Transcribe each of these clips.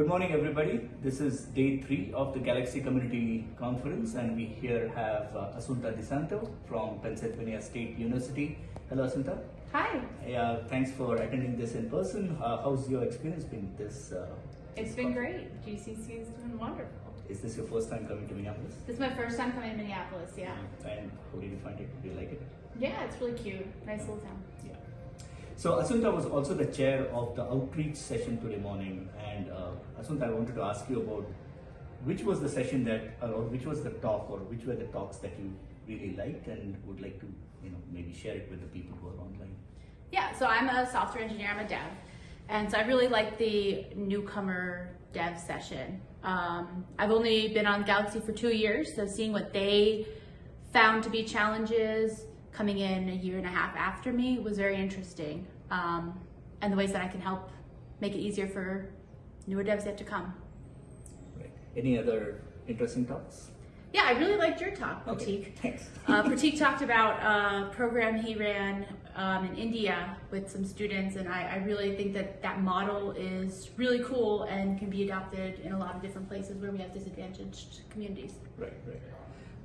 Good morning, everybody. This is day three of the Galaxy Community Conference, and we here have uh, Assunta DeSanto from Pennsylvania State University. Hello, Assunta. Hi, Yeah, thanks for attending this in person. Uh, how's your experience been this? Uh, it's been great. GCC is doing wonderful. Is this your first time coming to Minneapolis? This is my first time coming to Minneapolis, yeah. And how did you find it? Did you like it? Yeah, it's really cute. Nice little town. Yeah. So Assunta was also the chair of the outreach session today morning, and uh, Assunta, I wanted to ask you about which was the session that, or which was the talk, or which were the talks that you really liked and would like to, you know, maybe share it with the people who are online. Yeah, so I'm a software engineer, I'm a dev. And so I really like the newcomer dev session. Um, I've only been on Galaxy for two years, so seeing what they found to be challenges coming in a year and a half after me was very interesting. Um, and the ways that I can help make it easier for newer devs yet to come. Right. Any other interesting talks? Yeah, I really liked your talk, Pratik. Okay, thanks. Uh, Pratik talked about a program he ran um, in India with some students, and I, I really think that that model is really cool and can be adopted in a lot of different places where we have disadvantaged communities. Right, right.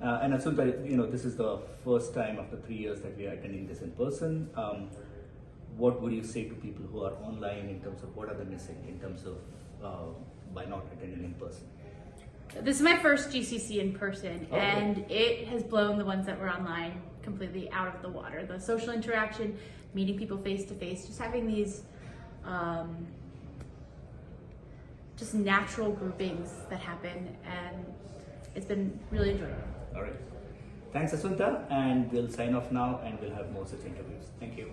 Uh, and Assunta, you know, this is the first time after three years that we are attending this in person. Um, what would you say to people who are online in terms of what are they missing in terms of uh, by not attending in person? This is my first GCC in person, Okay. and it has blown the ones that were online completely out of the water. The social interaction, meeting people face to face, just having these um, just natural groupings that happen, and it's been really enjoyable. All right. Thanks, Assunta, and we'll sign off now and we'll have more such interviews. Thank you.